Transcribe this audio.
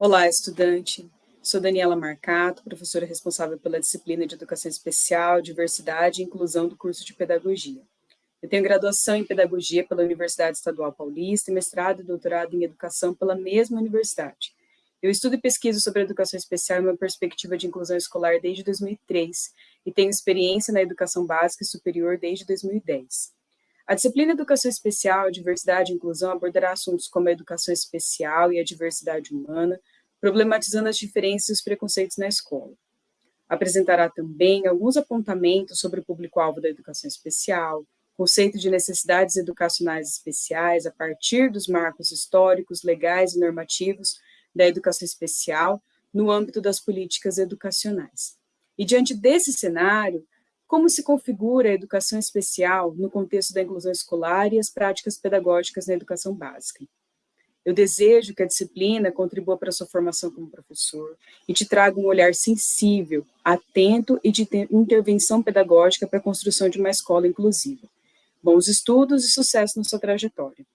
Olá, estudante. Sou Daniela Marcato, professora responsável pela disciplina de Educação Especial, Diversidade e Inclusão do curso de Pedagogia. Eu tenho graduação em Pedagogia pela Universidade Estadual Paulista e mestrado e doutorado em Educação pela mesma universidade. Eu estudo e pesquiso sobre educação especial e uma perspectiva de inclusão escolar desde 2003 e tenho experiência na educação básica e superior desde 2010. A disciplina Educação Especial, Diversidade e Inclusão abordará assuntos como a educação especial e a diversidade humana, problematizando as diferenças e os preconceitos na escola. Apresentará também alguns apontamentos sobre o público-alvo da educação especial, conceito de necessidades educacionais especiais a partir dos marcos históricos, legais e normativos da educação especial no âmbito das políticas educacionais. E diante desse cenário, como se configura a educação especial no contexto da inclusão escolar e as práticas pedagógicas na educação básica? Eu desejo que a disciplina contribua para a sua formação como professor e te traga um olhar sensível, atento e de intervenção pedagógica para a construção de uma escola inclusiva. Bons estudos e sucesso na sua trajetória.